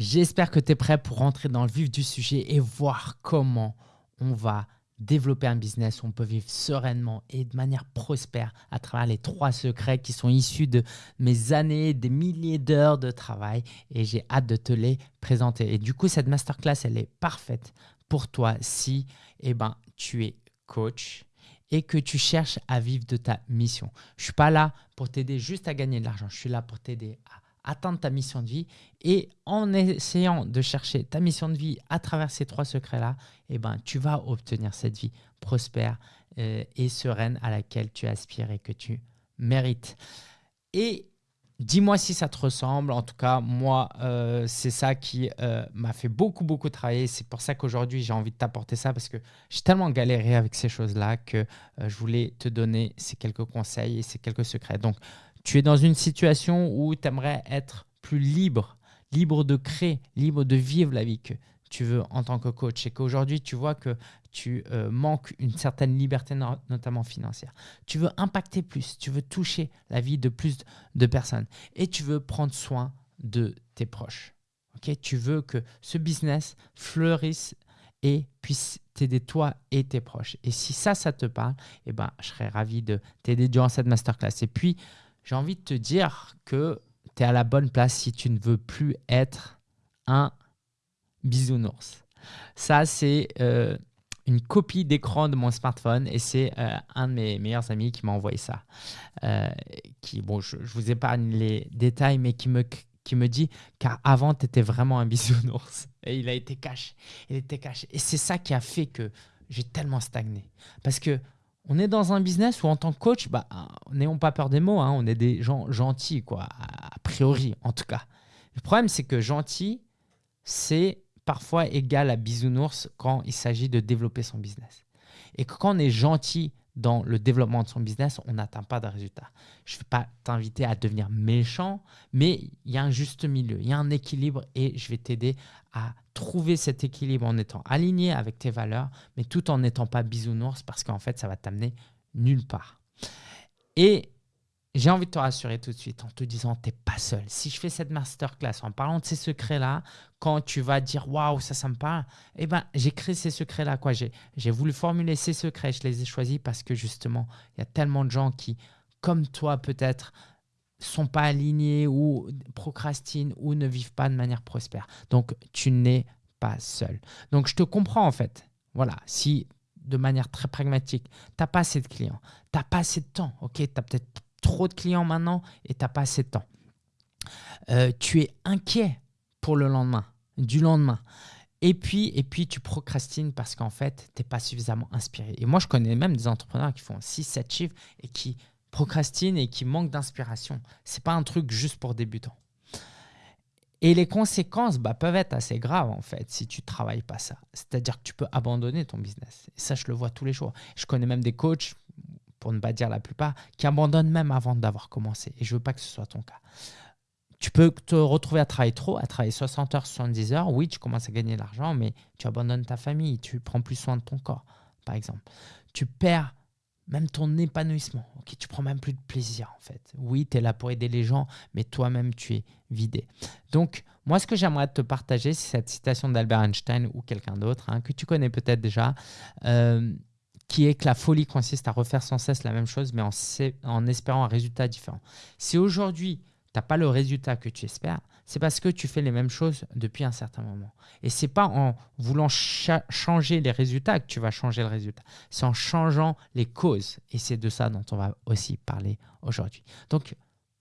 J'espère que tu es prêt pour rentrer dans le vif du sujet et voir comment on va développer un business où on peut vivre sereinement et de manière prospère à travers les trois secrets qui sont issus de mes années, des milliers d'heures de travail et j'ai hâte de te les présenter. Et du coup, cette masterclass, elle est parfaite pour toi si eh ben, tu es coach et que tu cherches à vivre de ta mission. Je ne suis pas là pour t'aider juste à gagner de l'argent, je suis là pour t'aider à atteindre ta mission de vie. Et en essayant de chercher ta mission de vie à travers ces trois secrets-là, eh ben, tu vas obtenir cette vie prospère euh, et sereine à laquelle tu aspires et que tu mérites. Et Dis-moi si ça te ressemble. En tout cas, moi, euh, c'est ça qui euh, m'a fait beaucoup, beaucoup travailler. C'est pour ça qu'aujourd'hui, j'ai envie de t'apporter ça parce que j'ai tellement galéré avec ces choses-là que je voulais te donner ces quelques conseils et ces quelques secrets. Donc, tu es dans une situation où tu aimerais être plus libre, libre de créer, libre de vivre la vie que tu veux en tant que coach et qu'aujourd'hui tu vois que tu euh, manques une certaine liberté, notamment financière. Tu veux impacter plus, tu veux toucher la vie de plus de personnes et tu veux prendre soin de tes proches. Tu veux que ce business fleurisse et puisse t'aider toi et tes proches. Et si ça, ça te parle, eh ben, je serais ravi de t'aider durant cette masterclass. Et puis, j'ai envie de te dire que tu es à la bonne place si tu ne veux plus être un bisounours. Ça, c'est euh, une copie d'écran de mon smartphone et c'est euh, un de mes meilleurs amis qui m'a envoyé ça. Euh, qui, bon, je, vous épargne les détails, mais qui me, qui me dit car avant, tu étais vraiment un bisounours. Et il a été caché. Il était caché. Et c'est ça qui a fait que j'ai tellement stagné. Parce que on est dans un business où en tant que coach, bah, n'ayons pas peur des mots, hein, on est des gens gentils, quoi, a priori en tout cas. Le problème, c'est que gentil, c'est parfois égal à bisounours quand il s'agit de développer son business. Et quand on est gentil dans le développement de son business, on n'atteint pas de résultats. Je ne vais pas t'inviter à devenir méchant, mais il y a un juste milieu, il y a un équilibre et je vais t'aider à trouver cet équilibre en étant aligné avec tes valeurs, mais tout en n'étant pas bisounours parce qu'en fait, ça va t'amener nulle part. Et j'ai envie de te rassurer tout de suite en te disant, tu n'es pas seul. Si je fais cette masterclass en parlant de ces secrets-là, quand tu vas dire, waouh, ça, ça me parle, eh ben, j'ai créé ces secrets-là. quoi. J'ai voulu formuler ces secrets, je les ai choisis parce que justement, il y a tellement de gens qui, comme toi peut-être, sont pas alignés ou procrastinent ou ne vivent pas de manière prospère. Donc, tu n'es pas seul. Donc, je te comprends en fait. Voilà, si de manière très pragmatique, tu n'as pas assez de clients, tu n'as pas assez de temps, ok, tu as peut-être trop de clients maintenant et tu n'as pas assez de temps. Euh, tu es inquiet pour le lendemain, du lendemain. Et puis, et puis tu procrastines parce qu'en fait, tu n'es pas suffisamment inspiré. Et moi, je connais même des entrepreneurs qui font 6-7 chiffres et qui procrastinent et qui manquent d'inspiration. Ce n'est pas un truc juste pour débutants. Et les conséquences bah, peuvent être assez graves en fait si tu ne travailles pas ça. C'est-à-dire que tu peux abandonner ton business. Et ça, je le vois tous les jours. Je connais même des coachs pour ne pas dire la plupart, qui abandonnent même avant d'avoir commencé. Et je ne veux pas que ce soit ton cas. Tu peux te retrouver à travailler trop, à travailler 60 heures, 70 heures. Oui, tu commences à gagner de l'argent, mais tu abandonnes ta famille, tu prends plus soin de ton corps, par exemple. Tu perds même ton épanouissement. Ok, tu prends même plus de plaisir en fait. Oui, tu es là pour aider les gens, mais toi-même tu es vidé. Donc, moi, ce que j'aimerais te partager, c'est cette citation d'Albert Einstein ou quelqu'un d'autre hein, que tu connais peut-être déjà. Euh, qui est que la folie consiste à refaire sans cesse la même chose, mais en, en espérant un résultat différent. Si aujourd'hui, tu n'as pas le résultat que tu espères, c'est parce que tu fais les mêmes choses depuis un certain moment. Et c'est pas en voulant changer les résultats que tu vas changer le résultat. C'est en changeant les causes. Et c'est de ça dont on va aussi parler aujourd'hui. Donc,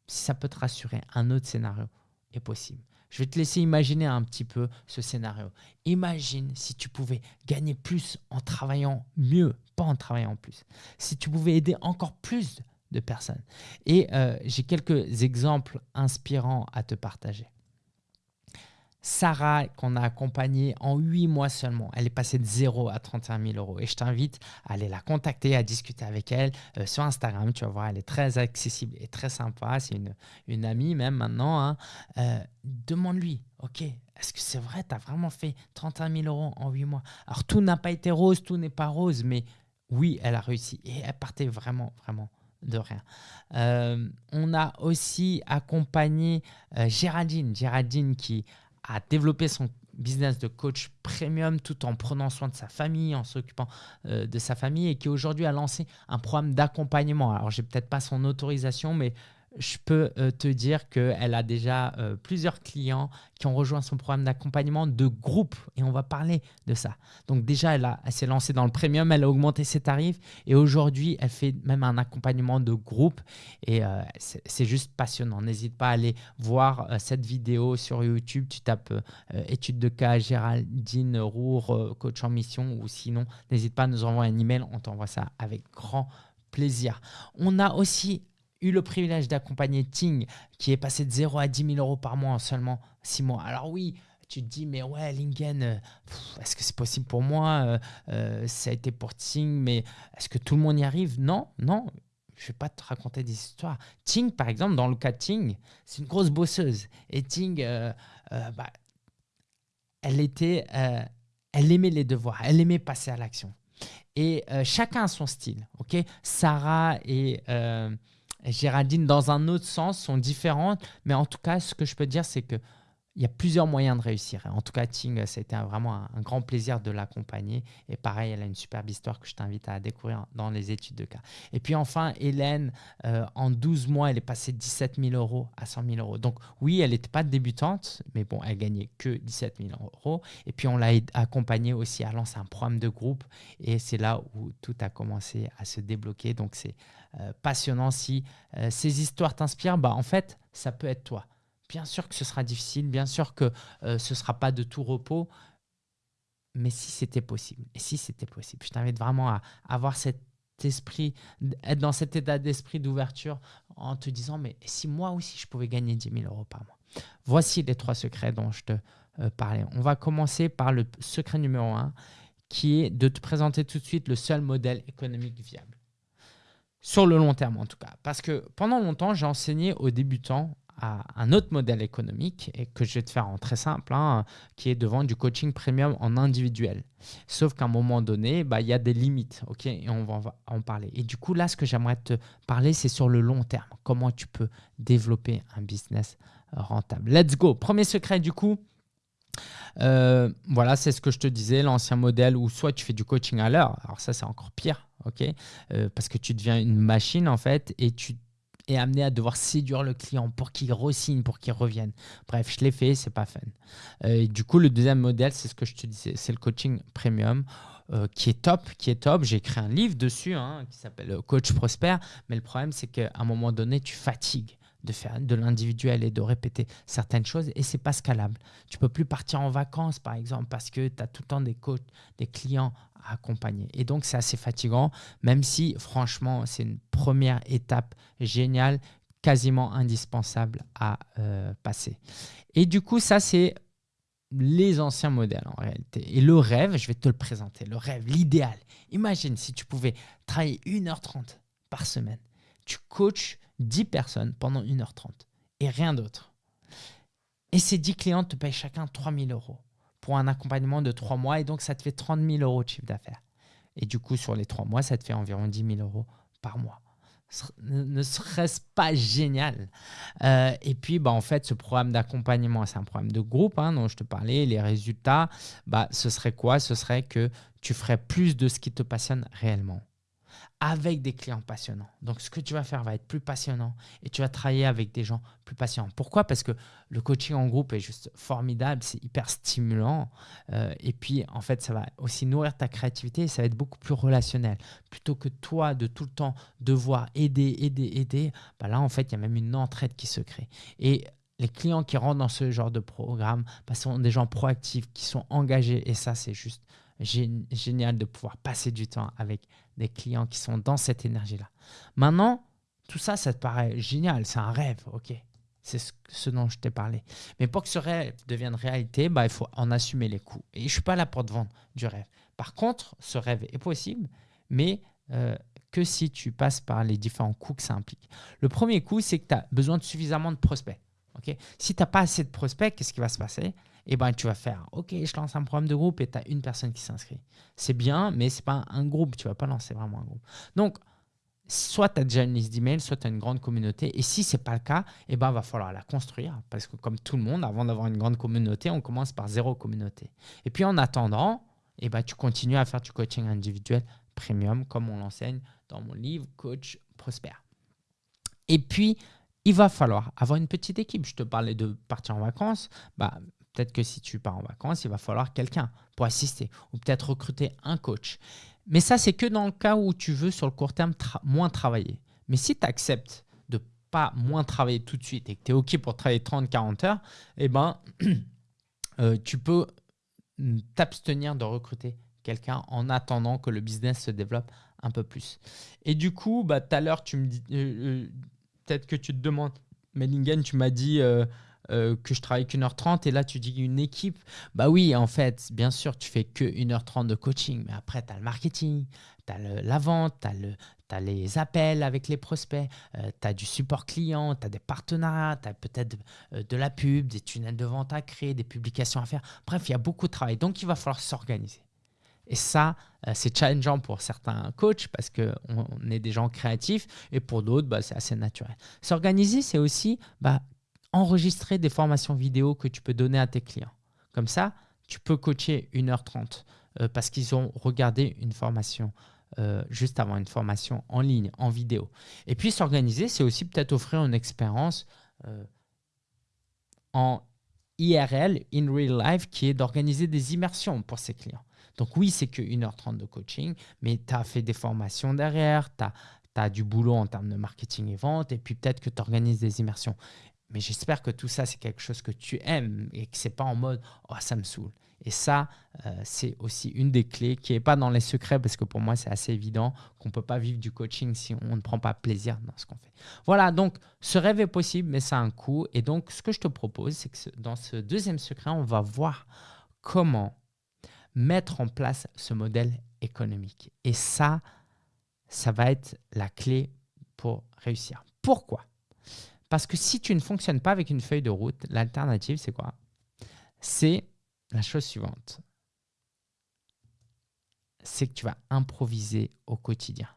si ça peut te rassurer, un autre scénario est possible. Je vais te laisser imaginer un petit peu ce scénario. Imagine si tu pouvais gagner plus en travaillant mieux, pas en travaillant plus. Si tu pouvais aider encore plus de personnes. Et euh, j'ai quelques exemples inspirants à te partager. Sarah, qu'on a accompagnée en 8 mois seulement, elle est passée de 0 à 31 000 euros. Et je t'invite à aller la contacter, à discuter avec elle euh, sur Instagram. Tu vas voir, elle est très accessible et très sympa. C'est une, une amie même maintenant. Hein. Euh, demande-lui, OK, est-ce que c'est vrai, tu as vraiment fait 31 000 euros en 8 mois? Alors, tout n'a pas été rose, tout n'est pas rose, mais oui, elle a réussi. Et elle partait vraiment, vraiment de rien. Euh, on a aussi accompagné Géraldine, Géraldine qui à développer son business de coach premium tout en prenant soin de sa famille, en s'occupant euh, de sa famille et qui aujourd'hui a lancé un programme d'accompagnement. Alors, j'ai peut-être pas son autorisation, mais je peux euh, te dire qu'elle a déjà euh, plusieurs clients qui ont rejoint son programme d'accompagnement de groupe et on va parler de ça. Donc déjà, elle, s'est lancée dans le premium, elle a augmenté ses tarifs et aujourd'hui, elle fait même un accompagnement de groupe et euh, c'est juste passionnant. N'hésite pas à aller voir cette vidéo sur YouTube. Tu tapes étude de cas Géraldine Roure, coach en mission ou sinon, n'hésite pas à nous envoyer un email, on t'envoie ça avec grand plaisir. On a aussi eu le privilège d'accompagner Ting, qui est passé de 0 à 10 000 euros par mois en seulement 6 mois. Alors oui, tu te dis, mais ouais, Lingen, euh, est-ce que c'est possible pour moi euh, euh, Ça a été pour Ting, mais est-ce que tout le monde y arrive? Non, non. Je ne vais pas te raconter des histoires. Ting, par exemple, dans le cas de Ting, c'est une grosse bosseuse. Et Ting, bah, elle était, elle aimait les devoirs, elle aimait passer à l'action. Et chacun a son style. ok? Sarah et Géraldine, dans un autre sens, sont différentes. Mais en tout cas, ce que je peux dire, c'est que il y a plusieurs moyens de réussir. En tout cas, Ting, c'était vraiment un, grand plaisir de l'accompagner. Et pareil, elle a une superbe histoire que je t'invite à découvrir dans les études de cas. Et puis enfin, Hélène, euh, en 12 mois, elle est passée de 17 000 euros à 100 000 euros. Donc oui, elle n'était pas débutante, mais bon, elle gagnait que 17 000 euros. Et puis on l'a accompagnée aussi à lancer un programme de groupe. Et c'est là où tout a commencé à se débloquer. Donc c'est euh, passionnant. Si euh, ces histoires t'inspirent, bah, en fait, ça peut être toi. Bien sûr que ce sera difficile, bien sûr que euh, ce ne sera pas de tout repos, mais si c'était possible, si c'était possible, je t'invite vraiment à avoir cet esprit, être dans cet état d'esprit d'ouverture en te disant, mais si moi aussi je pouvais gagner 10 000 euros par mois. Voici les trois secrets dont je te parlais. On va commencer par le secret numéro un, qui est de te présenter tout de suite le seul modèle économique viable. Sur le long terme, en tout cas. Parce que pendant longtemps, j'ai enseigné aux débutants à un autre modèle économique et que je vais te faire en très simple, hein, qui est de vendre du coaching premium en individuel. Sauf qu'à un moment donné, bah, il y a des limites, ok Et on va en parler. Et du coup, là, ce que j'aimerais te parler, c'est sur le long terme. Comment tu peux développer un business rentable. Let's go. Premier secret, du coup, euh, voilà, c'est ce que je te disais, l'ancien modèle où soit tu fais du coaching à l'heure, alors ça c'est encore pire, ok, euh, parce que tu deviens une machine en fait et tu es amené à devoir séduire le client pour qu'il re-signe, pour qu'il revienne. Bref, je l'ai fait, c'est pas fun. Euh, du coup, le deuxième modèle, c'est ce que je te disais, c'est le coaching premium. qui est top, qui est top. J'ai écrit un livre dessus hein, qui s'appelle Coach Prosper, mais le problème c'est qu'à un moment donné, tu fatigues de faire de l'individuel et de répéter certaines choses et c'est pas scalable. Tu peux plus partir en vacances par exemple parce que tu as tout le temps des coachs, des clients accompagner. Et donc c'est assez fatigant même si franchement c'est une première étape géniale, quasiment indispensable à euh, passer. Et du coup ça c'est les anciens modèles en réalité. Et le rêve, je vais te le présenter, le rêve, l'idéal. Imagine si tu pouvais travailler 1h30 par semaine. Tu coaches 10 personnes pendant 1h30 et rien d'autre. Et ces 10 clients te payent chacun 3000 euros un accompagnement de 3 mois et donc ça te fait 30 000 euros de chiffre d'affaires. Et du coup, sur les 3 mois, ça te fait environ 10 000 euros par mois. Ne serait-ce pas génial? Euh, Et puis, bah, en fait, ce programme d'accompagnement, c'est un programme de groupe hein, dont je te parlais. Les résultats, bah, ce serait quoi? Ce serait que tu ferais plus de ce qui te passionne réellement avec des clients passionnants. Donc, ce que tu vas faire va être plus passionnant et tu vas travailler avec des gens plus passionnants. Pourquoi? Parce que le coaching en groupe est juste formidable, c'est hyper stimulant. Euh, et puis, en fait, ça va aussi nourrir ta créativité et ça va être beaucoup plus relationnel. Plutôt que toi de tout le temps devoir aider, aider, aider, bah là, en fait, il y a même une entraide qui se crée. Et les clients qui rentrent dans ce genre de programme bah, sont des gens proactifs, qui sont engagés. Et ça, c'est juste génial de pouvoir passer du temps avec des clients qui sont dans cette énergie-là. Maintenant, tout ça, ça te paraît génial, c'est un rêve, ok C'est ce, dont je t'ai parlé. Mais pour que ce rêve devienne réalité, bah, il faut en assumer les coûts. Et je ne suis pas là pour te vendre du rêve. Par contre, ce rêve est possible, mais euh, que si tu passes par les différents coûts que ça implique. Le premier coût, c'est que tu as besoin de suffisamment de prospects. ok si tu n'as pas assez de prospects, qu'est-ce qui va se passer? Et eh ben, tu vas faire OK, je lance un programme de groupe et tu as une personne qui s'inscrit. C'est bien, mais ce n'est pas un groupe, tu ne vas pas lancer vraiment un groupe. Donc, soit tu as déjà une liste d'emails, soit tu as une grande communauté. Et si ce n'est pas le cas, eh ben, va falloir la construire. Parce que comme tout le monde, avant d'avoir une grande communauté, on commence par zéro communauté. Et puis en attendant, eh ben, tu continues à faire du coaching individuel premium, comme on l'enseigne dans mon livre Coach Prospère. Et puis, il va falloir avoir une petite équipe. Je te parlais de partir en vacances. Bah, peut-être que si tu pars en vacances, il va falloir quelqu'un pour assister ou peut-être recruter un coach. Mais ça, c'est que dans le cas où tu veux sur le court terme moins travailler. Mais si tu acceptes de pas moins travailler tout de suite et que tu es OK pour travailler 30-40 heures, eh ben, euh, tu peux t'abstenir de recruter quelqu'un en attendant que le business se développe un peu plus. Et du coup, bah, tout à l'heure, tu me dis, euh, euh, peut-être que tu te demandes, mais Lingen, tu m'as dit que je travaille qu'une heure trente et là tu dis une équipe. Bah oui, en fait, bien sûr, tu fais que 1h30 de coaching, mais après tu as le marketing, tu as la vente, tu as, les appels avec les prospects, euh, tu as du support client, tu as des partenariats, tu as peut-être euh, de, la pub, des tunnels de vente à créer, des publications à faire. Bref, il y a beaucoup de travail. Donc, il va falloir s'organiser. Et ça, c'est challengeant pour certains coachs parce qu'on est des gens créatifs et pour d'autres, bah, c'est assez naturel. S'organiser, c'est aussi bah, enregistrer des formations vidéo que tu peux donner à tes clients. Comme ça, tu peux coacher 1h30 euh, parce qu'ils ont regardé une formation euh, juste avant, une formation en ligne, en vidéo. Et puis s'organiser, c'est aussi peut-être offrir une expérience euh, en IRL, in real life, qui est d'organiser des immersions pour ses clients. Donc oui, c'est que 1h30 de coaching, mais tu as fait des formations derrière, tu as, as, du boulot en termes de marketing et vente, et puis peut-être que tu organises des immersions. Mais j'espère que tout ça, c'est quelque chose que tu aimes et que ce n'est pas en mode « oh, ça me saoule ». Et ça, euh, c'est aussi une des clés qui n'est pas dans les secrets parce que pour moi, c'est assez évident qu'on ne peut pas vivre du coaching si on ne prend pas plaisir dans ce qu'on fait. Voilà, donc ce rêve est possible, mais ça a un coût. Et donc, ce que je te propose, c'est que dans ce deuxième secret, on va voir comment mettre en place ce modèle économique. Et ça, ça va être la clé pour réussir. Pourquoi? Parce que si tu ne fonctionnes pas avec une feuille de route, l'alternative, c'est quoi? C'est la chose suivante. C'est que tu vas improviser au quotidien.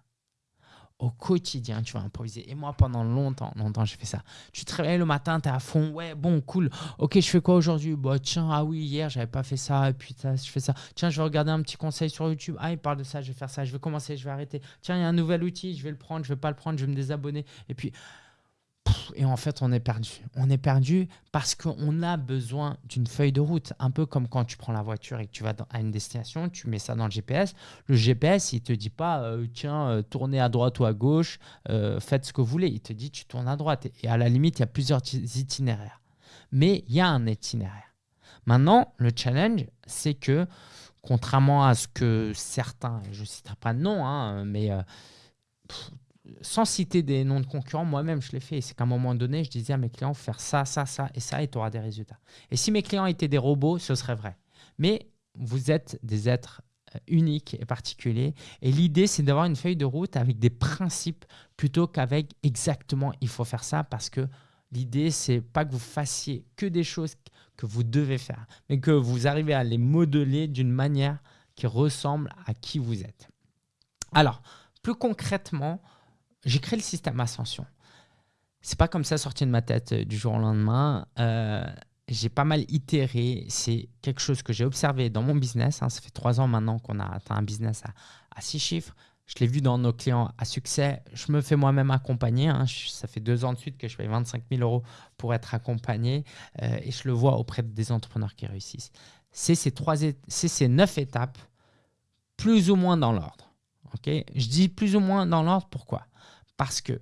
Au quotidien, tu vas improviser. Et moi, pendant longtemps, longtemps, j'ai fait ça. Tu te réveilles le matin, tu es à fond. Ouais, bon, cool. Ok, je fais quoi aujourd'hui? Bah, Tiens, ah oui, hier, j'avais pas fait ça. Et puis, je fais ça. Tiens, je vais regarder un petit conseil sur YouTube. Ah, il parle de ça, je vais faire ça. Je vais commencer, je vais arrêter. Tiens, il y a un nouvel outil, je vais le prendre, je vais pas le prendre, je vais me désabonner. Et puis, et en fait, on est perdu. On est perdu parce qu'on a besoin d'une feuille de route. Un peu comme quand tu prends la voiture et que tu vas à une destination, tu mets ça dans le GPS. Le GPS, il ne te dit pas, euh, tiens, euh, tournez à droite ou à gauche, euh, faites ce que vous voulez. Il te dit, tu tournes à droite. Et à la limite, il y a plusieurs itinéraires. Mais il y a un itinéraire. Maintenant, le challenge, c'est que, contrairement à ce que certains, je ne citerai pas de nom, hein, mais sans citer des noms de concurrents, moi-même, je l'ai fait. C'est qu'à un moment donné, je disais à mes clients, faire ça, ça, ça et ça, et tu auras des résultats. Et si mes clients étaient des robots, ce serait vrai. Mais vous êtes des êtres euh, uniques et particuliers. Et l'idée, c'est d'avoir une feuille de route avec des principes plutôt qu'avec exactement, il faut faire ça parce que l'idée, c'est pas que vous fassiez que des choses que vous devez faire, mais que vous arrivez à les modeler d'une manière qui ressemble à qui vous êtes. Alors, plus concrètement, j'ai créé le système Ascension. C'est pas comme ça sorti de ma tête euh, du jour au lendemain. Euh, j'ai pas mal itéré. C'est quelque chose que j'ai observé dans mon business. Hein. Ça fait trois ans maintenant qu'on a atteint un business à, six chiffres. Je l'ai vu dans nos clients à succès. Je me fais moi-même accompagner. Hein. ça fait deux ans de suite que je paye 25 000 euros pour être accompagné. Euh, et je le vois auprès des entrepreneurs qui réussissent. C'est ces, trois, ces neuf étapes, plus ou moins dans l'ordre. je dis plus ou moins dans l'ordre, pourquoi? Parce que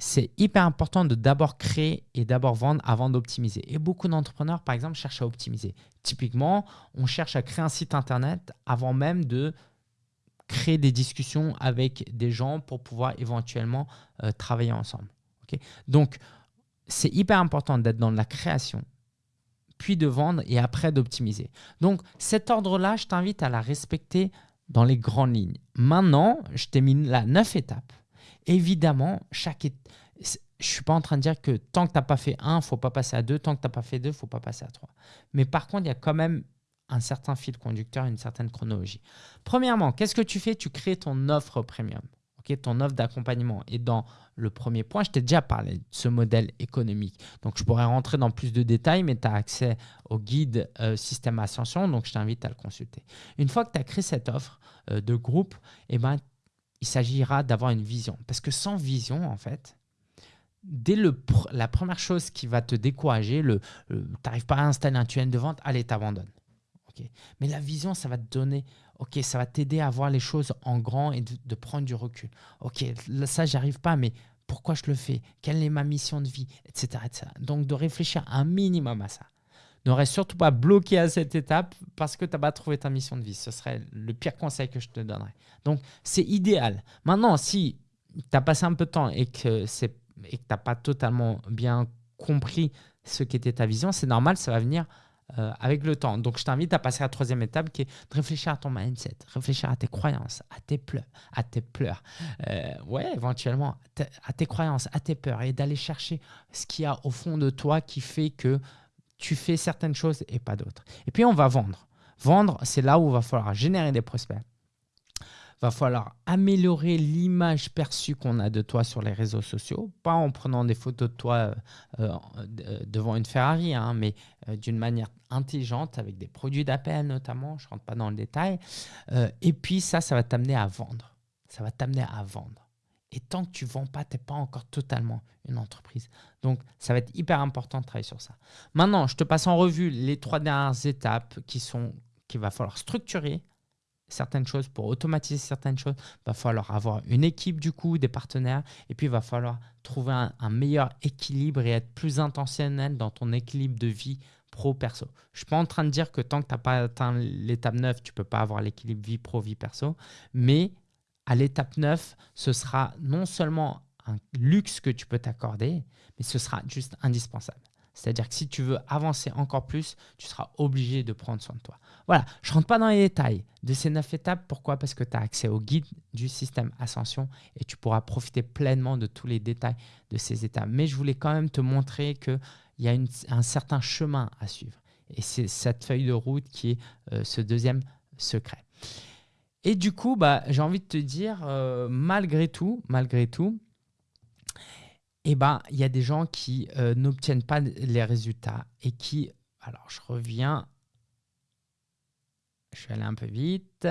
c'est hyper important de d'abord créer et d'abord vendre avant d'optimiser. Et beaucoup d'entrepreneurs, par exemple, cherchent à optimiser. Typiquement, on cherche à créer un site internet avant même de créer des discussions avec des gens pour pouvoir éventuellement euh, travailler ensemble. Donc, c'est hyper important d'être dans la création, puis de vendre et après d'optimiser. Donc, cet ordre-là, je t'invite à la respecter dans les grandes lignes. Maintenant, je t'ai mis là neuf étapes évidemment, chaque je ne suis pas en train de dire que tant que tu n'as pas fait un, il ne faut pas passer à deux. Tant que tu n'as pas fait deux, il ne faut pas passer à trois. Mais par contre, il y a quand même un certain fil conducteur, une certaine chronologie. Premièrement, qu'est-ce que tu fais? Tu crées ton offre premium. ton offre d'accompagnement. Et dans le premier point, je t'ai déjà parlé de ce modèle économique. Donc, je pourrais rentrer dans plus de détails, mais tu as accès au guide euh, Système Ascension, donc je t'invite à le consulter. Une fois que tu as créé cette offre euh, de groupe, eh ben, il s'agira d'avoir une vision. Parce que sans vision, en fait, dès le la première chose qui va te décourager, le, tu n'arrives pas à installer un tunnel de vente, allez, t'abandonnes. Mais la vision, ça va te donner, ok, ça va t'aider à voir les choses en grand et de, prendre du recul. Ok, là, ça, j'arrive pas, mais pourquoi je le fais? Quelle est ma mission de vie? Etc., etc. Donc, de réfléchir un minimum à ça. Ne reste surtout pas bloqué à cette étape parce que tu n'as pas trouvé ta mission de vie. Ce serait le pire conseil que je te donnerais. Donc, c'est idéal. Maintenant, si tu as passé un peu de temps et que tu n'as pas totalement bien compris ce qu'était ta vision, c'est normal, ça va venir euh, avec le temps. Donc, je t'invite à passer à la troisième étape qui est de réfléchir à ton mindset, réfléchir à tes croyances, à tes pleurs, à tes pleurs. Euh, ouais, éventuellement, à tes croyances, à tes peurs et d'aller chercher ce qu'il y a au fond de toi qui fait que tu fais certaines choses et pas d'autres. Et puis, on va vendre. Vendre, c'est là où il va falloir générer des prospects va falloir améliorer l'image perçue qu'on a de toi sur les réseaux sociaux, pas en prenant des photos de toi euh, euh, devant une Ferrari, hein, mais euh, d'une manière intelligente avec des produits d'appel notamment, je ne rentre pas dans le détail. et puis ça, ça va t'amener à vendre. Ça va t'amener à vendre. Et tant que tu ne vends pas, tu n'es pas encore totalement une entreprise. Donc, ça va être hyper important de travailler sur ça. Maintenant, je te passe en revue les trois dernières étapes qui sont qu'il va falloir structurer, certaines choses, pour automatiser certaines choses, il va falloir avoir une équipe du coup, des partenaires, et puis il va falloir trouver un, meilleur équilibre et être plus intentionnel dans ton équilibre de vie pro-perso. Je ne suis pas en train de dire que tant que tu n'as pas atteint l'étape 9, tu ne peux pas avoir l'équilibre vie pro-vie perso, mais à l'étape 9, ce sera non seulement un luxe que tu peux t'accorder, mais ce sera juste indispensable. C'est-à-dire que si tu veux avancer encore plus, tu seras obligé de prendre soin de toi. Voilà, je ne rentre pas dans les détails de ces neuf étapes. Pourquoi? Parce que tu as accès au guide du système Ascension et tu pourras profiter pleinement de tous les détails de ces étapes. Mais je voulais quand même te montrer qu'il y a un certain chemin à suivre. Et c'est cette feuille de route qui est euh, ce deuxième secret. Et du coup, bah, j'ai envie de te dire, euh, malgré tout, malgré tout, eh ben, il y a des gens qui euh, n'obtiennent pas les résultats et qui, alors je reviens, je suis allé un peu vite,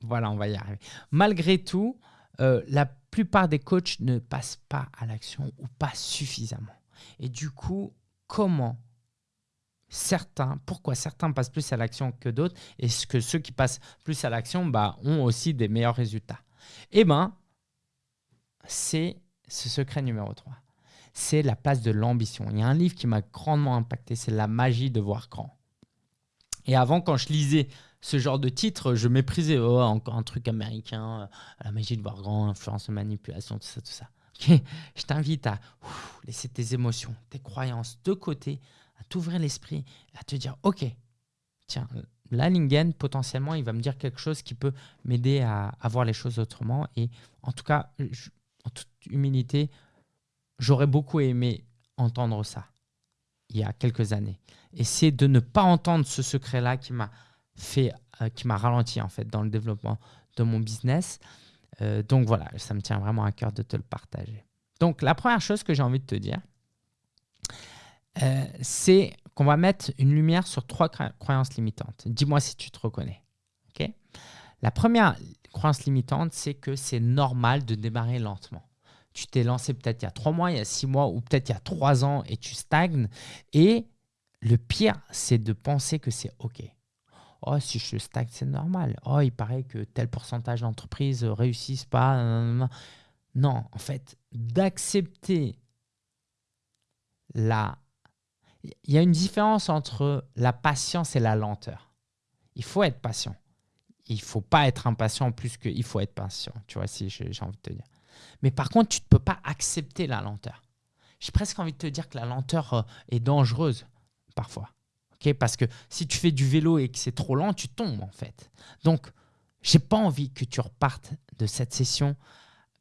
voilà, on va y arriver. Malgré tout, euh, la plupart des coachs ne passent pas à l'action ou pas suffisamment. Et du coup, comment certains, pourquoi certains passent plus à l'action que d'autres et que ceux qui passent plus à l'action bah, ont aussi des meilleurs résultats? Eh bien, c'est ce secret numéro 3, c'est la place de l'ambition. Il y a un livre qui m'a grandement impacté, c'est La magie de voir grand. Et avant, quand je lisais ce genre de titre, je méprisais oh, encore un truc américain, euh, la magie de voir grand, influence, manipulation, tout ça, tout ça. je t'invite à laisser tes émotions, tes croyances de côté, à t'ouvrir l'esprit, à te dire ok, tiens, là, Lingen, potentiellement, il va me dire quelque chose qui peut m'aider à, à, voir les choses autrement. Et en tout cas, je, humilité, j'aurais beaucoup aimé entendre ça il y a quelques années. Et c'est de ne pas entendre ce secret-là qui m'a fait, euh, qui m'a ralenti en fait dans le développement de mon business. Euh, donc voilà, ça me tient vraiment à cœur de te le partager. Donc la première chose que j'ai envie de te dire, euh, c'est qu'on va mettre une lumière sur trois croyances limitantes. Dis-moi si tu te reconnais. la première croyance limitante, c'est que c'est normal de démarrer lentement. Tu t'es lancé peut-être il y a trois mois, il y a six mois ou peut-être il y a trois ans et tu stagnes. Et le pire, c'est de penser que c'est OK. Oh, si je stagne, c'est normal. Oh, il paraît que tel pourcentage d'entreprises réussissent pas. Non, en fait, d'accepter la... Il y a une différence entre la patience et la lenteur. Il faut être patient il faut pas être impatient plus qu'il faut être patient, tu vois, si j'ai envie de te dire. Mais par contre, tu ne peux pas accepter la lenteur. J'ai presque envie de te dire que la lenteur euh, est dangereuse parfois. Parce que si tu fais du vélo et que c'est trop lent, tu tombes en fait. Donc, j'ai pas envie que tu repartes de cette session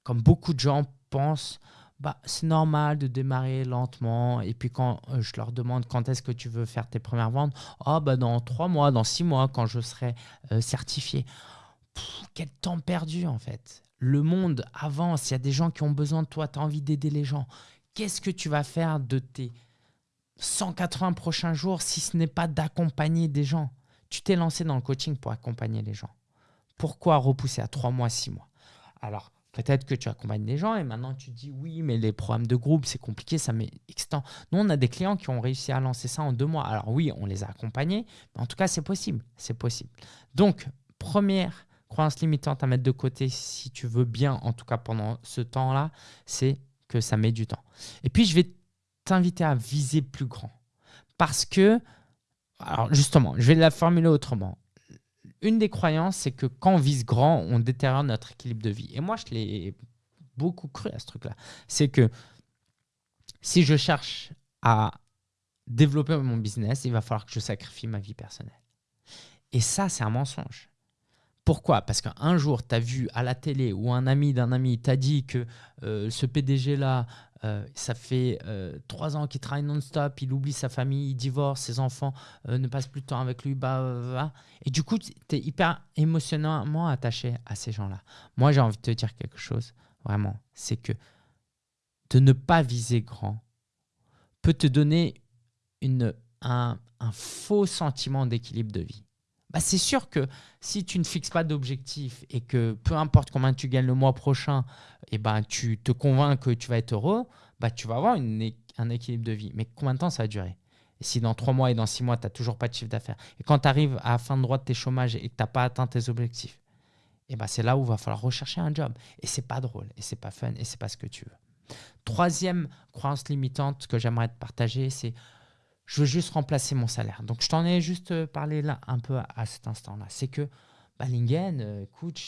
comme beaucoup de gens pensent bah, c'est normal de démarrer lentement. Et puis quand euh, je leur demande quand est-ce que tu veux faire tes premières ventes, oh, bah, dans trois mois, dans six mois, quand je serai euh, certifié. quel temps perdu en fait. Le monde avance, il y a des gens qui ont besoin de toi, tu as envie d'aider les gens. Qu'est-ce que tu vas faire de tes 180 prochains jours si ce n'est pas d'accompagner des gens? Tu t'es lancé dans le coaching pour accompagner les gens. Pourquoi repousser à 3 mois, 6 mois? Alors, peut-être que tu accompagnes des gens et maintenant tu dis oui, mais les programmes de groupe, c'est compliqué, ça met X temps. Nous, on a des clients qui ont réussi à lancer ça en deux mois. Alors oui, on les a accompagnés, mais en tout cas, c'est possible. C'est possible. Donc, première croyance limitante à mettre de côté si tu veux bien, en tout cas pendant ce temps-là, c'est que ça met du temps. Et puis, je vais t'inviter à viser plus grand. Parce que, alors justement, je vais la formuler autrement. Une des croyances, c'est que quand on vise grand, on détériore notre équilibre de vie. Et moi, je l'ai beaucoup cru à ce truc-là. C'est que si je cherche à développer mon business, il va falloir que je sacrifie ma vie personnelle. Et ça, c'est un mensonge. Pourquoi? Parce qu'un jour, tu as vu à la télé ou un ami d'un ami t'a dit que euh, ce PDG-là, euh, ça fait euh, trois ans qu'il travaille non-stop, il oublie sa famille, il divorce, ses enfants ne passent plus de temps avec lui, bah, bah, bah, bah. et du coup, tu es hyper émotionnellement attaché à ces gens-là. Moi, j'ai envie de te dire quelque chose, vraiment, c'est que de ne pas viser grand peut te donner un faux sentiment d'équilibre de vie. Bah, c'est sûr que si tu ne fixes pas d'objectif et que peu importe combien tu gagnes le mois prochain, et eh ben, tu te convaincs que tu vas être heureux, bah, tu vas avoir un équilibre de vie. Mais combien de temps ça va durer? Et si dans trois mois et dans six mois, tu n'as toujours pas de chiffre d'affaires, et quand tu arrives à la fin de droit de tes chômages et que tu n'as pas atteint tes objectifs, et eh ben c'est là où il va falloir rechercher un job. Et c'est pas drôle, et c'est pas fun, et c'est pas ce que tu veux. Troisième croyance limitante que j'aimerais te partager, c'est je veux juste remplacer mon salaire. Donc, je t'en ai juste euh, parlé là un peu à, cet instant-là. C'est que, bah, Lingen, euh, écoute,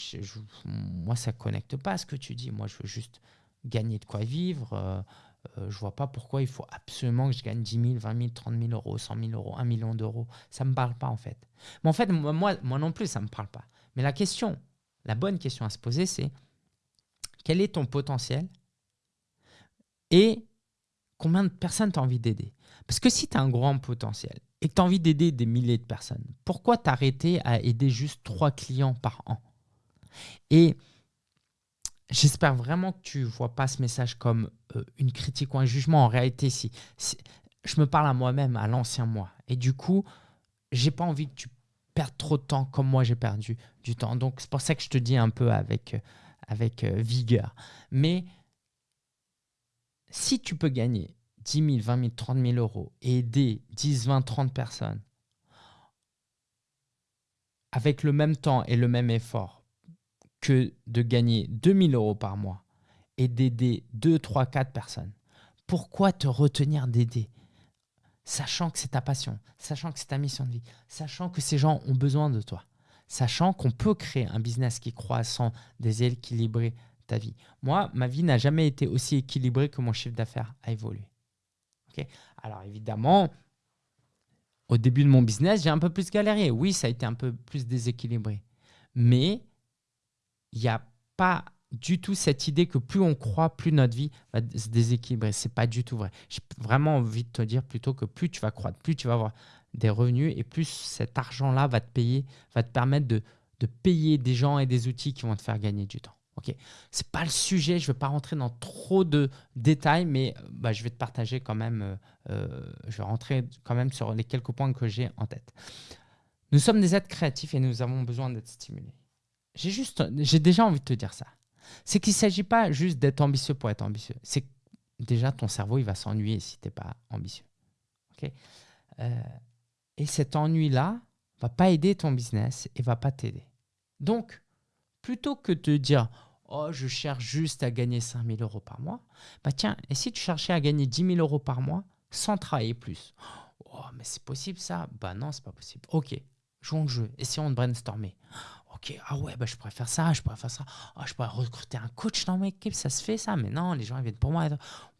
moi, ça ne connecte pas à ce que tu dis. Moi, je veux juste gagner de quoi vivre. Euh, je ne vois pas pourquoi il faut absolument que je gagne 10 000, 20 000, 30 000 euros, 100 000 euros, 1 million d'euros. Ça ne me parle pas, en fait. Mais en fait, moi, moi non plus, ça ne me parle pas. Mais la question, la bonne question à se poser, c'est quel est ton potentiel et combien de personnes tu as envie d'aider? Parce que si tu as un grand potentiel et que tu as envie d'aider des milliers de personnes, pourquoi t'arrêter à aider juste trois clients par an? Et j'espère vraiment que tu ne vois pas ce message comme euh, une critique ou un jugement. En réalité, si, je me parle à moi-même, à l'ancien moi. Et du coup, j'ai pas envie que tu perdes trop de temps comme moi j'ai perdu du temps. Donc c'est pour ça que je te dis un peu avec, avec euh, vigueur. Mais si tu peux gagner 10 000, 20 000, 30 000 euros et aider 10, 20, 30 personnes avec le même temps et le même effort que de gagner 2 000 euros par mois et d'aider 2, 3, 4 personnes, pourquoi te retenir d'aider Sachant que c'est ta passion, sachant que c'est ta mission de vie, sachant que ces gens ont besoin de toi, sachant qu'on peut créer un business qui croît sans déséquilibrer ta vie? Moi, ma vie n'a jamais été aussi équilibrée que mon chiffre d'affaires a évolué. Alors évidemment, au début de mon business, j'ai un peu plus galéré. Oui, ça a été un peu plus déséquilibré. Mais il n'y a pas du tout cette idée que plus on croit, plus notre vie va se déséquilibrer. Ce n'est pas du tout vrai. J'ai vraiment envie de te dire plutôt que plus tu vas croître, plus tu vas avoir des revenus et plus cet argent-là va te payer, va te permettre de payer des gens et des outils qui vont te faire gagner du temps. Ok, c'est pas le sujet, je ne vais pas rentrer dans trop de détails, mais euh, bah, je vais te partager quand même, euh, euh, je vais rentrer quand même sur les quelques points que j'ai en tête. Nous sommes des êtres créatifs et nous avons besoin d'être stimulés. J'ai juste, j'ai déjà envie de te dire ça. C'est qu'il ne s'agit pas juste d'être ambitieux pour être ambitieux. C'est déjà ton cerveau, il va s'ennuyer si tu n'es pas ambitieux. Ok et cet ennui-là va pas aider ton business et va pas t'aider. Donc, plutôt que de te dire Oh, je cherche juste à gagner 5 000 euros par mois. Bah tiens, et si tu cherchais à gagner 10 000 euros par mois sans travailler plus? Oh, mais c'est possible ça? Bah non, c'est pas possible. Ok, jouons le jeu, essayons de brainstormer. Ok, ah ouais, bah je pourrais faire ça, je pourrais faire ça. Oh, je pourrais recruter un coach dans ma équipe, ça se fait ça. Mais non, les gens viennent pour moi.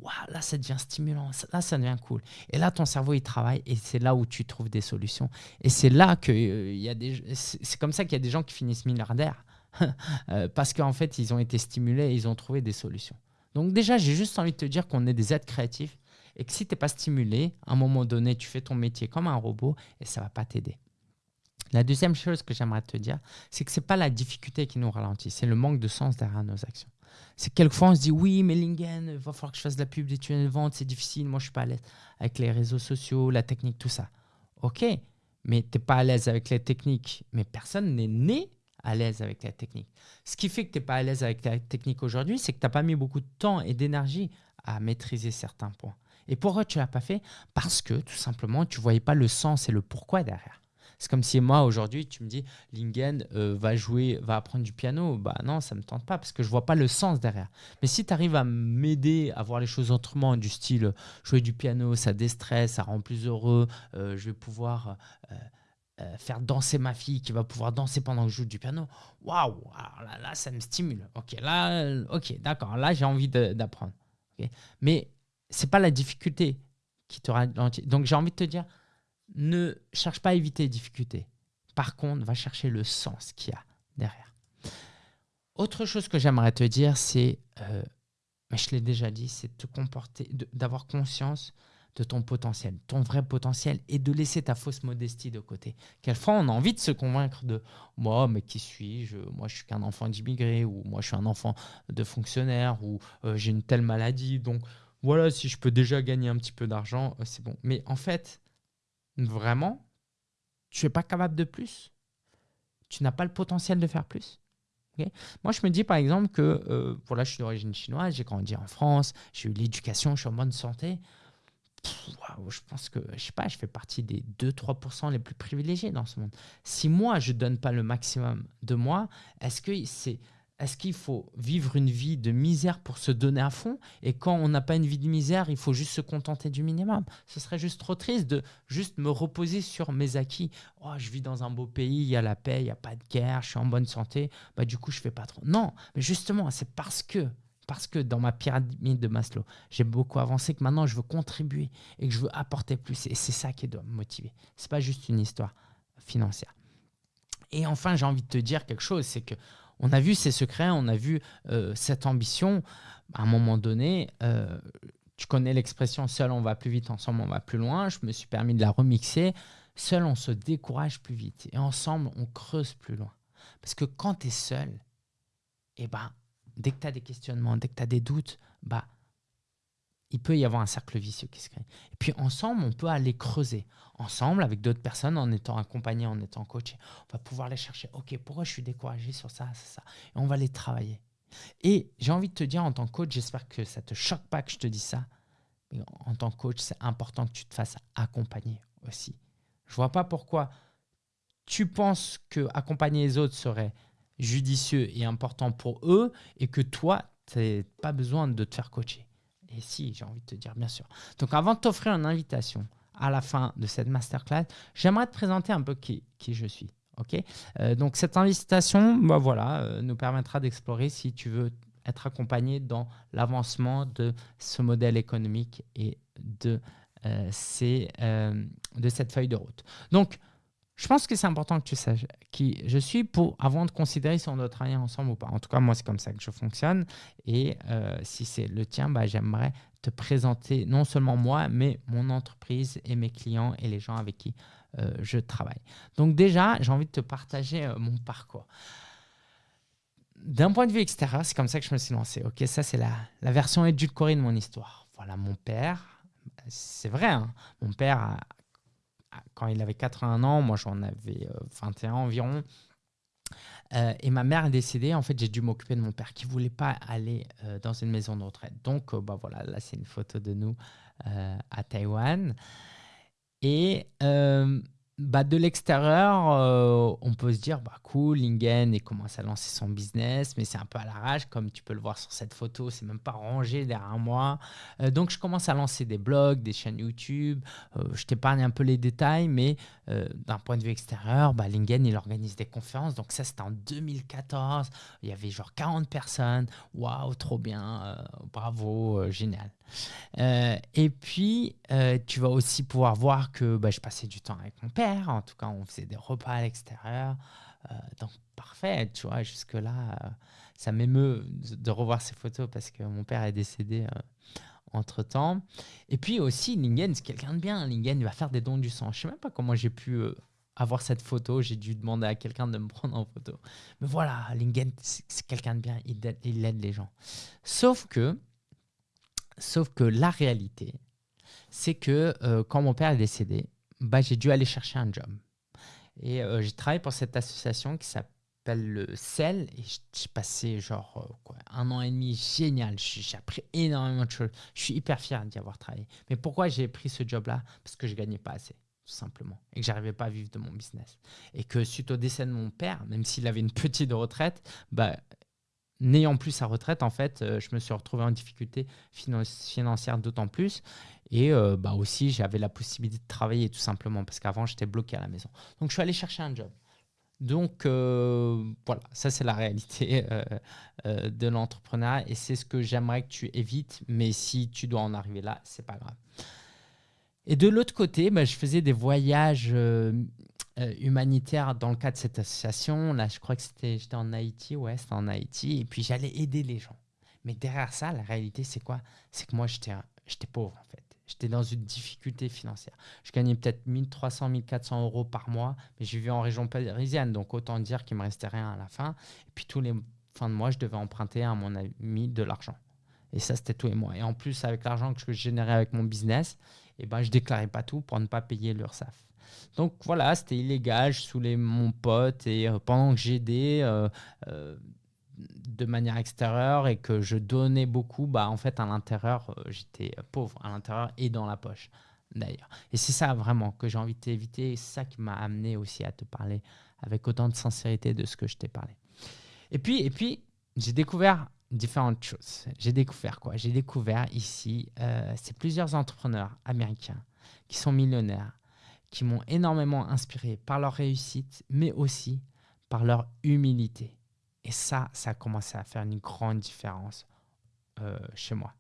Waouh, là ça devient stimulant, là ça devient cool. Et là ton cerveau il travaille et c'est là où tu trouves des solutions. Et c'est là que euh, c'est comme ça qu'il y a des gens qui finissent milliardaires parce qu'en fait, ils ont été stimulés et ils ont trouvé des solutions. Donc déjà, j'ai juste envie de te dire qu'on est des êtres créatifs et que si tu n'es pas stimulé, à un moment donné, tu fais ton métier comme un robot et ça ne va pas t'aider. La deuxième chose que j'aimerais te dire, c'est que ce n'est pas la difficulté qui nous ralentit, c'est le manque de sens derrière nos actions. C'est quelquefois on se dit oui, mais Lingen, il va falloir que je fasse de la pub, des tunnels de vente, c'est difficile, moi je suis pas à l'aise avec les réseaux sociaux, la technique, tout ça. Ok, mais tu n'es pas à l'aise avec les techniques, mais personne n'est né à l'aise avec la technique. Ce qui fait que tu n'es pas à l'aise avec la technique aujourd'hui, c'est que tu n'as pas mis beaucoup de temps et d'énergie à maîtriser certains points. Et pourquoi tu ne l'as pas fait? Parce que tout simplement, tu ne voyais pas le sens et le pourquoi derrière. C'est comme si moi, aujourd'hui, tu me dis, Lingen euh, va jouer, va apprendre du piano. Bah non, ça ne me tente pas parce que je ne vois pas le sens derrière. Mais si tu arrives à m'aider à voir les choses autrement, du style jouer du piano, ça déstresse, ça rend plus heureux, euh, je vais pouvoir euh, faire danser ma fille qui va pouvoir danser pendant que je joue du piano. Waouh, là, là, ça me stimule. Ok, là, ok, d'accord, là, j'ai envie d'apprendre. Okay. Mais c'est pas la difficulté qui te ralentit. Donc, j'ai envie de te dire, ne cherche pas à éviter les difficultés. Par contre, va chercher le sens qu'il y a derrière. Autre chose que j'aimerais te dire, c'est, euh, mais je l'ai déjà dit, c'est de te comporter, d'avoir conscience de ton potentiel, ton vrai potentiel, et de laisser ta fausse modestie de côté. Quelquefois, on a envie de se convaincre de moi, mais qui suis-je? Moi, je suis qu'un enfant d'immigré, ou moi, je suis un enfant de fonctionnaire, ou euh, j'ai une telle maladie. Donc, voilà, si je peux déjà gagner un petit peu d'argent, euh, c'est bon. Mais en fait, vraiment, tu n'es pas capable de plus? Tu n'as pas le potentiel de faire plus? Moi, je me dis par exemple que euh, voilà, je suis d'origine chinoise, j'ai grandi en France, j'ai eu l'éducation, je suis en bonne santé. Je pense que, je sais pas, je fais partie des 2-3% les plus privilégiés dans ce monde. Si moi, je donne pas le maximum de moi, est-ce que c'est est-ce qu'il faut vivre une vie de misère pour se donner à fond? Et quand on n'a pas une vie de misère, il faut juste se contenter du minimum. Ce serait juste trop triste de juste me reposer sur mes acquis. Oh, je vis dans un beau pays, il y a la paix, il n'y a pas de guerre, je suis en bonne santé. Bah, du coup, je fais pas trop. Non, mais justement, c'est parce que parce que dans ma pyramide de Maslow, j'ai beaucoup avancé que maintenant je veux contribuer et que je veux apporter plus. Et c'est ça qui doit me motiver. Ce n'est pas juste une histoire financière. Et enfin, j'ai envie de te dire quelque chose, c'est que on a vu ces secrets, on a vu euh, cette ambition. À un moment donné, euh, tu connais l'expression seul on va plus vite, ensemble on va plus loin. Je me suis permis de la remixer. Seul on se décourage plus vite et ensemble on creuse plus loin. Parce que quand tu es seul, eh ben, dès que tu as des questionnements, dès que tu as des doutes, bah, il peut y avoir un cercle vicieux qui se crée. Et puis ensemble, on peut aller creuser. Ensemble, avec d'autres personnes, en étant accompagné, en étant coaché, on va pouvoir les chercher. Ok, pourquoi je suis découragé sur ça, ça, ça? Et on va les travailler. Et j'ai envie de te dire, en tant que coach, j'espère que ça ne te choque pas que je te dise ça. En tant que coach, c'est important que tu te fasses accompagner aussi. Je vois pas pourquoi tu penses que accompagner les autres serait judicieux et important pour eux et que toi, tu n'as pas besoin de te faire coacher. Et si, j'ai envie de te dire, bien sûr. Donc, avant de t'offrir une invitation à la fin de cette masterclass, j'aimerais te présenter un peu qui, qui je suis. ok? Euh, donc, cette invitation bah, voilà, euh, nous permettra d'explorer si tu veux être accompagné dans l'avancement de ce modèle économique et de, euh, ces, de cette feuille de route. Donc, je pense que c'est important que tu saches qui je suis pour, avant de considérer si on doit travailler ensemble ou pas. En tout cas, moi, c'est comme ça que je fonctionne. Et euh, si c'est le tien, bah, j'aimerais te présenter non seulement moi, mais mon entreprise et mes clients et les gens avec qui euh, je travaille. Donc déjà, j'ai envie de te partager euh, mon parcours. D'un point de vue extérieur, c'est comme ça que je me suis lancé. Ok, ça c'est la, la version édulcorée de mon histoire. Voilà, mon père, c'est vrai, hein, mon père a, quand il avait 81 ans, moi j'en avais 21 euh, environ. Euh, et ma mère est décédée. En fait, j'ai dû m'occuper de mon père qui voulait pas aller euh, dans une maison de retraite. Donc, bah voilà, là c'est une photo de nous à Taïwan. Et bah, de l'extérieur, euh, on peut se dire, bah, cool, Lingen il commence à lancer son business, mais c'est un peu à l'arrache, comme tu peux le voir sur cette photo, c'est même pas rangé derrière moi. Euh, donc, je commence à lancer des blogs, des chaînes YouTube. Euh, je t'épargne un peu les détails, mais d'un point de vue extérieur, bah, Lingen, il organise des conférences. Donc, ça, c'était en 2014. Il y avait genre 40 personnes. Waouh, trop bien, bravo, génial. et puis, tu vas aussi pouvoir voir que bah, je passais du temps avec mon père en tout cas, on faisait des repas à l'extérieur. Euh, donc, parfait, tu vois, jusque-là, euh, ça m'émeut de revoir ces photos parce que mon père est décédé euh, entre-temps. Et puis aussi, Lingen, c'est quelqu'un de bien. Lingen, va faire des dons du sang. Je sais même pas comment j'ai pu avoir cette photo, j'ai dû demander à quelqu'un de me prendre en photo. Mais voilà, Lingen, c'est quelqu'un de bien, il aide, il aide les gens. Sauf que, sauf que la réalité, c'est que euh, quand mon père est décédé, bah, j'ai dû aller chercher un job. Et euh, j'ai travaillé pour cette association qui s'appelle le CEL et j'ai passé genre euh, un an et demi génial. J'ai appris énormément de choses. Je suis hyper fier d'y avoir travaillé. Mais pourquoi j'ai pris ce job-là? Parce que je gagnais pas assez, tout simplement. Et que j'arrivais pas à vivre de mon business. Et que suite au décès de mon père, même s'il avait une petite retraite, bah, n'ayant plus sa retraite, en fait, euh, je me suis retrouvé en difficulté financière d'autant plus. Et euh, bah aussi, j'avais la possibilité de travailler tout simplement parce qu'avant, j'étais bloqué à la maison. Donc, je suis allé chercher un job. Donc, euh, voilà, ça, c'est la réalité de l'entrepreneuriat et c'est ce que j'aimerais que tu évites. Mais si tu dois en arriver là, c'est pas grave. Et de l'autre côté, bah, je faisais des voyages euh, humanitaire dans le cadre de cette association. Là, je crois que j'étais en Haïti, ouais, c'était en Haïti, et puis j'allais aider les gens. Mais derrière ça, la réalité, c'est quoi? C'est que moi, j'étais pauvre, en fait. J'étais dans une difficulté financière. Je gagnais peut-être 1300, 1400 euros par mois, mais je vivais en région parisienne, donc autant dire qu'il me restait rien à la fin. Et puis tous les fins de mois, je devais emprunter à mon ami de l'argent. Et ça, c'était tous les mois. Et en plus, avec l'argent que je générais avec mon business, eh ben, je déclarais pas tout pour ne pas payer l'URSSAF. Donc voilà, c'était illégal, je saoulais mon pote et euh, pendant que j'aidais euh, euh, de manière extérieure et que je donnais beaucoup, bah en fait à l'intérieur j'étais pauvre, à l'intérieur et dans la poche d'ailleurs. Et c'est ça vraiment que j'ai envie de t'éviter ça qui m'a amené aussi à te parler avec autant de sincérité de ce que je t'ai parlé. Et puis, et puis j'ai découvert différentes choses. J'ai découvert quoi? J'ai découvert ici, c'est plusieurs entrepreneurs américains qui sont millionnaires qui m'ont énormément inspiré par leur réussite, mais aussi par leur humilité. Et ça, ça a commencé à faire une grande différence euh, chez moi.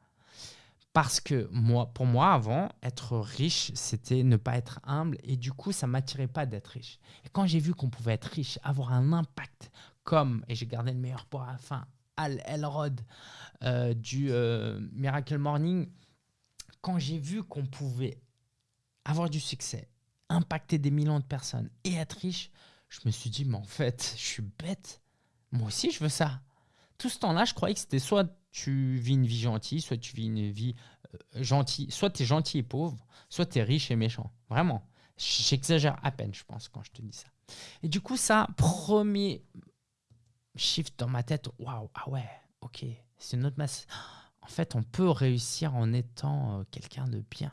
Parce que moi, pour moi, avant, être riche, c'était ne pas être humble. Et du coup, ça ne m'attirait pas d'être riche. Et quand j'ai vu qu'on pouvait être riche, avoir un impact comme, et j'ai gardé le meilleur pour la fin, Al Elrod euh, du euh, Miracle Morning, quand j'ai vu qu'on pouvait avoir du succès, impacter des millions de personnes et être riche, je me suis dit, mais en fait, je suis bête. Moi aussi, je veux ça. Tout ce temps-là, je croyais que c'était soit tu vis une vie gentille, soit tu vis une vie euh, gentille, soit tu es gentil et pauvre, soit tu es riche et méchant. Vraiment. J'exagère à peine, je pense, quand je te dis ça. Et du coup, ça, premier shift dans ma tête, waouh, ah ouais, ok, c'est une autre masse. En fait, on peut réussir en étant euh, quelqu'un de bien.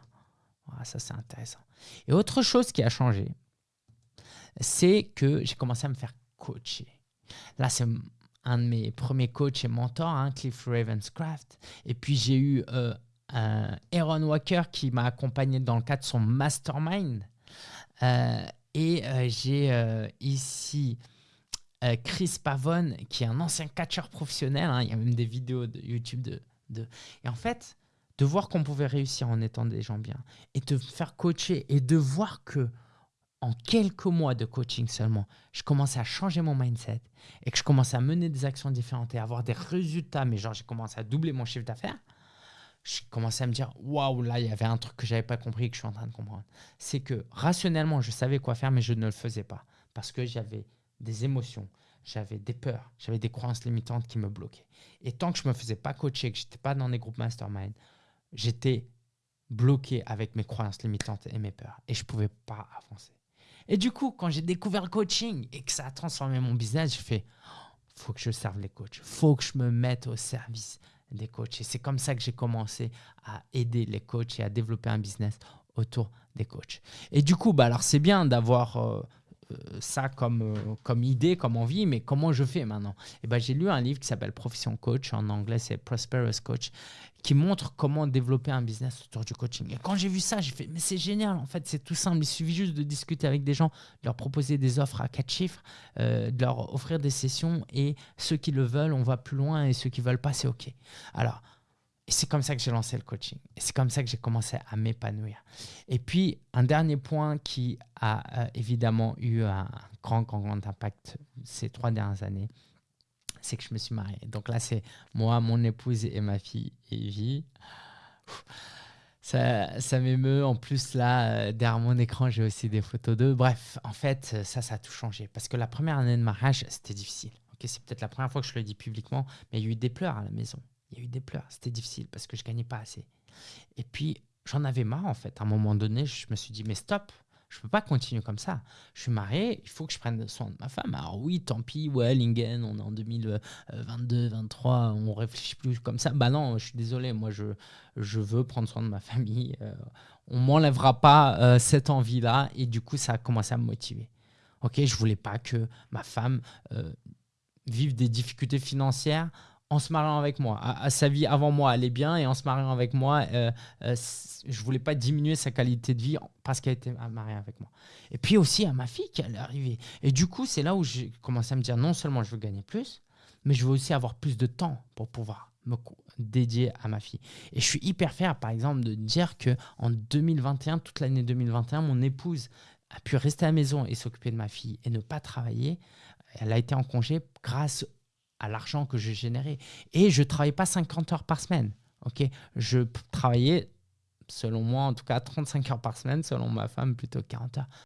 Ah, ça, c'est intéressant. Et autre chose qui a changé, c'est que j'ai commencé à me faire coacher. Là, c'est un de mes premiers coachs et mentors, hein, Cliff Ravenscraft. Et puis, j'ai eu euh, Aaron Walker qui m'a accompagné dans le cadre de son mastermind. Euh, et euh, j'ai ici Chris Pavone, qui est un ancien catcheur professionnel. Hein. il y a même des vidéos de YouTube de, de... Et en fait, de voir qu'on pouvait réussir en étant des gens bien et de faire coacher et de voir que en quelques mois de coaching seulement, je commençais à changer mon mindset et que je commençais à mener des actions différentes et avoir des résultats, mais genre j'ai commencé à doubler mon chiffre d'affaires, je commençais à me dire waouh, là il y avait un truc que j'avais pas compris et que je suis en train de comprendre. C'est que rationnellement, je savais quoi faire, mais je ne le faisais pas parce que j'avais des émotions, j'avais des peurs, j'avais des croyances limitantes qui me bloquaient. Et tant que je me faisais pas coacher, que j'étais pas dans des groupes mastermind, j'étais bloqué avec mes croyances limitantes et mes peurs et je ne pouvais pas avancer. Et du coup, quand j'ai découvert le coaching et que ça a transformé mon business, j'ai fait faut que je serve les coachs, faut que je me mette au service des coachs. Et c'est comme ça que j'ai commencé à aider les coachs et à développer un business autour des coachs. Et du coup, bah alors c'est bien d'avoir euh, ça comme, euh, comme idée, comme envie, mais comment je fais maintenant? Et eh ben, J'ai lu un livre qui s'appelle Profession Coach, en anglais c'est Prosperous Coach, qui montre comment développer un business autour du coaching. Et quand j'ai vu ça, j'ai fait, mais c'est génial, en fait, c'est tout simple. Il suffit juste de discuter avec des gens, de leur proposer des offres à quatre chiffres, euh, de leur offrir des sessions, et ceux qui le veulent, on va plus loin, et ceux qui veulent pas, c'est OK. Alors, et c'est comme ça que j'ai lancé le coaching. Et c'est comme ça que j'ai commencé à m'épanouir. Et puis, un dernier point qui a euh, évidemment eu un grand, grand, grand impact ces trois dernières années, c'est que je me suis marié. Donc là, c'est moi, mon épouse et ma fille Evie. Ça, ça m'émeut. En plus, là, euh, derrière mon écran, j'ai aussi des photos d'eux. Bref, en fait, ça, ça a tout changé. Parce que la première année de mariage, c'était difficile. Ok, c'est peut-être la première fois que je le dis publiquement, mais il y a eu des pleurs à la maison. Il y a eu des pleurs. C'était difficile parce que je gagnais pas assez. Et puis, j'en avais marre, en fait. À un moment donné, je me suis dit, mais stop, je peux pas continuer comme ça. Je suis marié, il faut que je prenne soin de ma femme. Alors oui, tant pis, ouais, Lingen, on est en 2022, 23, on réfléchit plus comme ça. Bah non, je suis désolé, moi je, je veux prendre soin de ma famille. Euh, on m'enlèvera pas euh, cette envie-là et du coup, ça a commencé à me motiver. Ok, je voulais pas que ma femme euh, vive des difficultés financières en se mariant avec moi. À, sa vie avant moi, est bien et en se mariant avec moi, euh, euh, je voulais pas diminuer sa qualité de vie parce qu'elle était mariée avec moi. Et puis aussi à ma fille qui allait arriver. Et du coup, c'est là où j'ai commencé à me dire non seulement je veux gagner plus, mais je veux aussi avoir plus de temps pour pouvoir me dédier à ma fille. Et je suis hyper fier, par exemple, de dire que en 2021, toute l'année 2021, mon épouse a pu rester à la maison et s'occuper de ma fille et ne pas travailler. Elle a été en congé grâce à l'argent que je générais. Et je ne travaillais pas 50 heures par semaine. ok? Je travaillais, selon moi en tout cas, 35 heures par semaine, selon ma femme plutôt 40 heures.